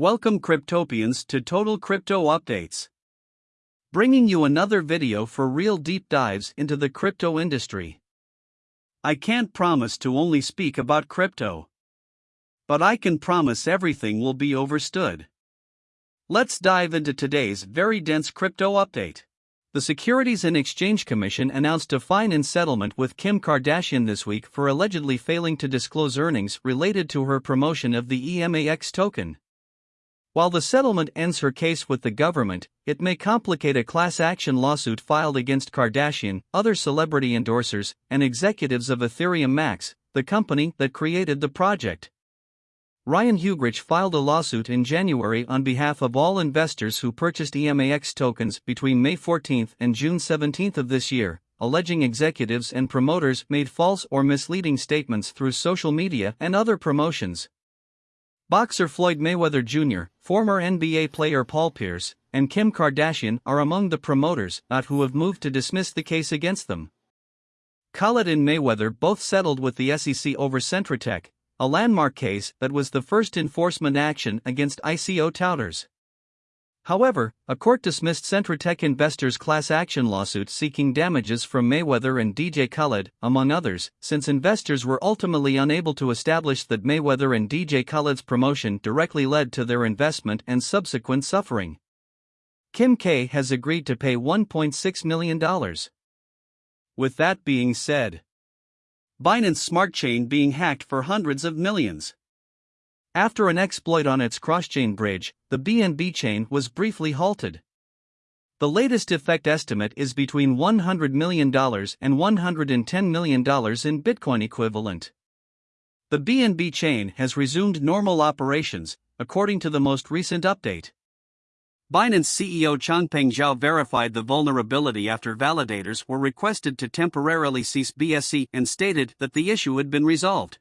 Welcome Cryptopians to Total Crypto Updates. Bringing you another video for real deep dives into the crypto industry. I can't promise to only speak about crypto. But I can promise everything will be overstood. Let's dive into today's very dense crypto update. The Securities and Exchange Commission announced a fine and settlement with Kim Kardashian this week for allegedly failing to disclose earnings related to her promotion of the EMAX token. While the settlement ends her case with the government, it may complicate a class action lawsuit filed against Kardashian, other celebrity endorsers, and executives of Ethereum Max, the company that created the project. Ryan Huegerich filed a lawsuit in January on behalf of all investors who purchased EMAX tokens between May 14 and June 17 of this year, alleging executives and promoters made false or misleading statements through social media and other promotions. Boxer Floyd Mayweather Jr., former NBA player Paul Pierce, and Kim Kardashian are among the promoters not who have moved to dismiss the case against them. Khaled and Mayweather both settled with the SEC over Centra Tech, a landmark case that was the first enforcement action against ICO touters. However, a court dismissed Centra Tech investors' class action lawsuit seeking damages from Mayweather and DJ Khaled, among others, since investors were ultimately unable to establish that Mayweather and DJ Khaled's promotion directly led to their investment and subsequent suffering. Kim K has agreed to pay $1.6 million. With that being said, Binance Smart Chain being hacked for hundreds of millions. After an exploit on its cross-chain bridge, the BNB chain was briefly halted. The latest effect estimate is between $100 million and $110 million in Bitcoin equivalent. The BNB chain has resumed normal operations, according to the most recent update. Binance CEO Changpeng Zhao verified the vulnerability after validators were requested to temporarily cease BSC and stated that the issue had been resolved.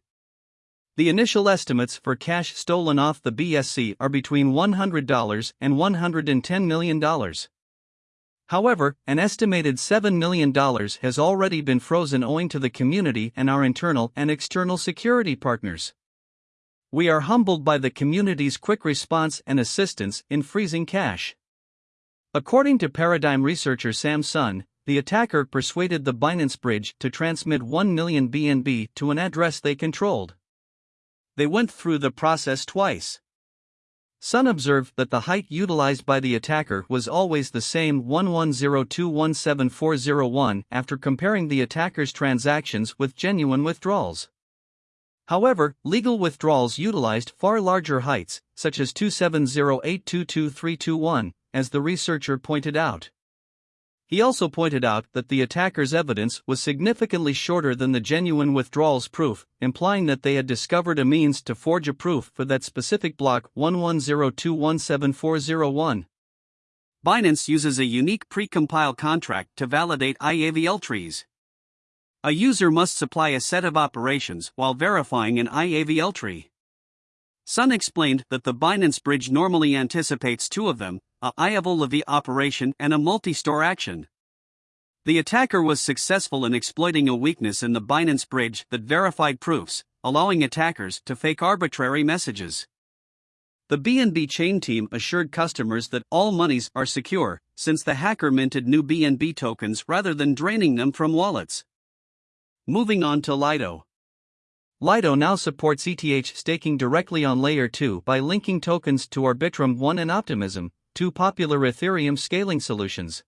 The initial estimates for cash stolen off the BSC are between $100 and $110 million. However, an estimated $7 million has already been frozen owing to the community and our internal and external security partners. We are humbled by the community's quick response and assistance in freezing cash. According to Paradigm researcher Sam Sun, the attacker persuaded the Binance Bridge to transmit 1 million BNB to an address they controlled. They went through the process twice. Sun observed that the height utilized by the attacker was always the same 11021741 after comparing the attacker's transactions with genuine withdrawals. However, legal withdrawals utilized far larger heights, such as 270822321, as the researcher pointed out. He also pointed out that the attacker's evidence was significantly shorter than the genuine withdrawals proof, implying that they had discovered a means to forge a proof for that specific block 11021741. Binance uses a unique precompile contract to validate IAVL trees. A user must supply a set of operations while verifying an IAVL tree. Sun explained that the Binance bridge normally anticipates two of them a IAVL operation and a multi store action. The attacker was successful in exploiting a weakness in the Binance bridge that verified proofs, allowing attackers to fake arbitrary messages. The BNB chain team assured customers that all monies are secure, since the hacker minted new BNB tokens rather than draining them from wallets. Moving on to Lido. Lido now supports ETH staking directly on Layer 2 by linking tokens to Arbitrum 1 and Optimism, two popular Ethereum scaling solutions.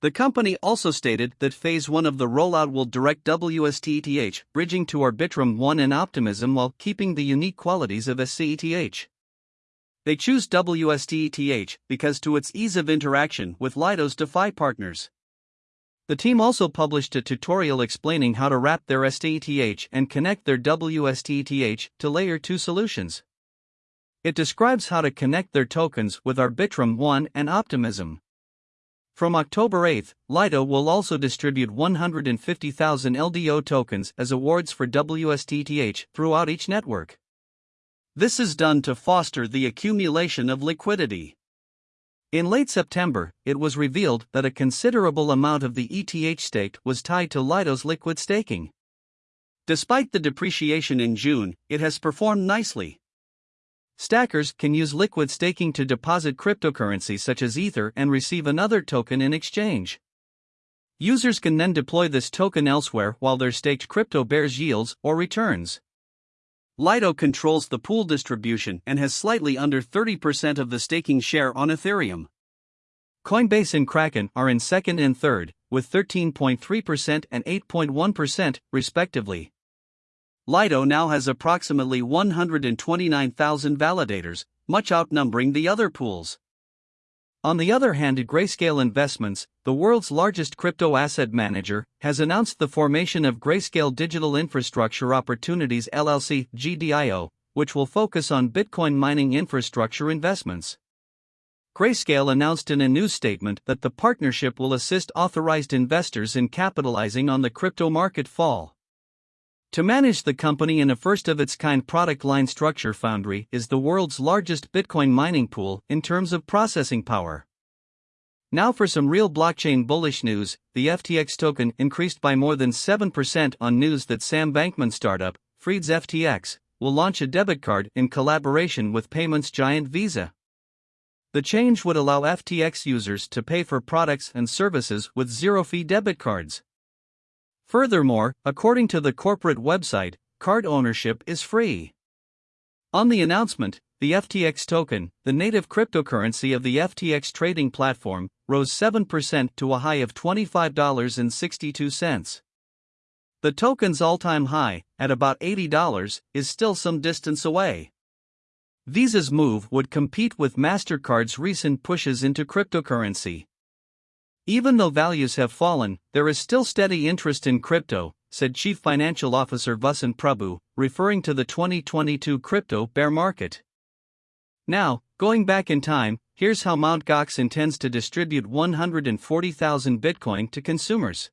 The company also stated that Phase 1 of the rollout will direct WSTETH, bridging to Arbitrum 1 and Optimism while keeping the unique qualities of STETH. They choose WSTETH because to its ease of interaction with Lido's DeFi partners. The team also published a tutorial explaining how to wrap their STETH and connect their WSTETH to Layer 2 solutions. It describes how to connect their tokens with Arbitrum 1 and Optimism. From October 8, Lido will also distribute 150,000 LDO tokens as awards for WSTETH throughout each network. This is done to foster the accumulation of liquidity. In late September, it was revealed that a considerable amount of the ETH staked was tied to Lido's liquid staking. Despite the depreciation in June, it has performed nicely. Stackers can use liquid staking to deposit cryptocurrency such as Ether and receive another token in exchange. Users can then deploy this token elsewhere while their staked crypto bears yields or returns. Lido controls the pool distribution and has slightly under 30% of the staking share on Ethereum. Coinbase and Kraken are in second and third, with 13.3% and 8.1%, respectively. Lido now has approximately 129,000 validators, much outnumbering the other pools. On the other hand, Grayscale Investments, the world's largest crypto asset manager, has announced the formation of Grayscale Digital Infrastructure Opportunities LLC GDIO, which will focus on Bitcoin mining infrastructure investments. Grayscale announced in a news statement that the partnership will assist authorized investors in capitalizing on the crypto market fall. To manage the company in a first of its kind product line structure, Foundry is the world's largest Bitcoin mining pool in terms of processing power. Now for some real blockchain bullish news the FTX token increased by more than 7% on news that Sam Bankman startup, Freed's FTX, will launch a debit card in collaboration with payments giant Visa. The change would allow FTX users to pay for products and services with zero fee debit cards. Furthermore, according to the corporate website, card ownership is free. On the announcement, the FTX token, the native cryptocurrency of the FTX trading platform, rose 7% to a high of $25.62. The token's all time high, at about $80, is still some distance away. Visa's move would compete with MasterCard's recent pushes into cryptocurrency. Even though values have fallen, there is still steady interest in crypto, said Chief Financial Officer Vasant Prabhu, referring to the 2022 crypto bear market. Now, going back in time, here's how Mt. Gox intends to distribute 140,000 Bitcoin to consumers.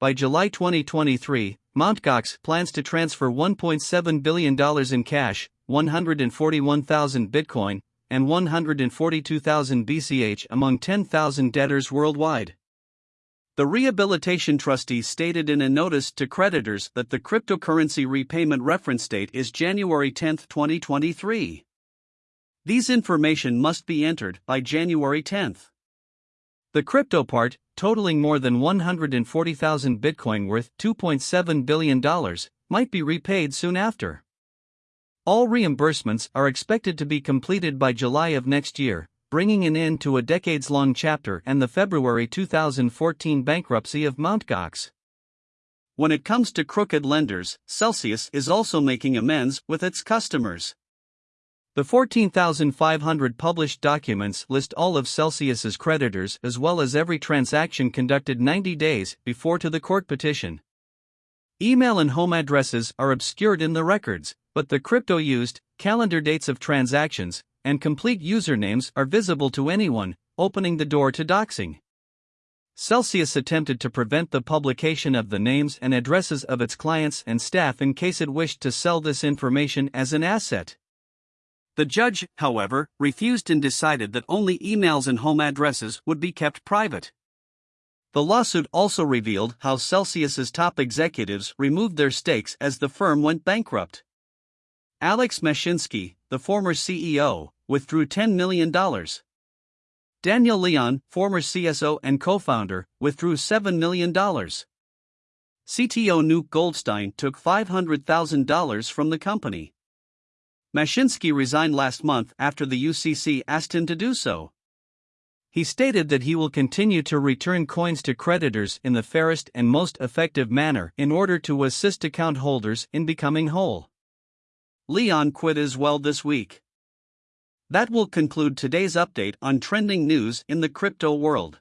By July 2023, Mt. Gox plans to transfer $1.7 billion in cash, 141,000 Bitcoin, and 142,000 BCH among 10,000 debtors worldwide. The rehabilitation trustee stated in a notice to creditors that the cryptocurrency repayment reference date is January 10, 2023. These information must be entered by January 10. The crypto part, totaling more than 140,000 Bitcoin worth $2.7 billion, might be repaid soon after. All reimbursements are expected to be completed by July of next year, bringing an end to a decades long chapter and the February 2014 bankruptcy of Mt. Gox. When it comes to crooked lenders, Celsius is also making amends with its customers. The 14,500 published documents list all of Celsius's creditors as well as every transaction conducted 90 days before to the court petition. Email and home addresses are obscured in the records, but the crypto used, calendar dates of transactions, and complete usernames are visible to anyone, opening the door to doxing. Celsius attempted to prevent the publication of the names and addresses of its clients and staff in case it wished to sell this information as an asset. The judge, however, refused and decided that only emails and home addresses would be kept private. The lawsuit also revealed how Celsius's top executives removed their stakes as the firm went bankrupt. Alex Mashinsky, the former CEO, withdrew $10 million. Daniel Leon, former CSO and co founder, withdrew $7 million. CTO Nuke Goldstein took $500,000 from the company. Mashinsky resigned last month after the UCC asked him to do so. He stated that he will continue to return coins to creditors in the fairest and most effective manner in order to assist account holders in becoming whole. Leon quit as well this week. That will conclude today's update on trending news in the crypto world.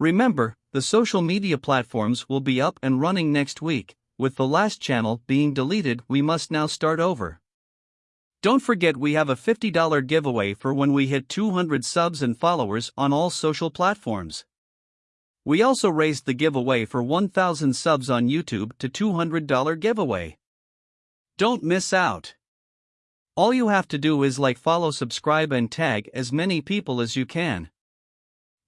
Remember, the social media platforms will be up and running next week, with the last channel being deleted. We must now start over. Don't forget we have a $50 giveaway for when we hit 200 subs and followers on all social platforms. We also raised the giveaway for 1000 subs on YouTube to $200 giveaway. Don't miss out. All you have to do is like, follow, subscribe, and tag as many people as you can.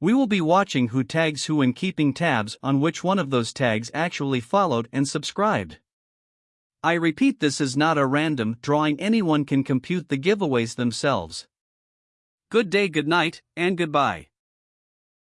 We will be watching who tags who and keeping tabs on which one of those tags actually followed and subscribed. I repeat, this is not a random drawing, anyone can compute the giveaways themselves. Good day, good night, and goodbye.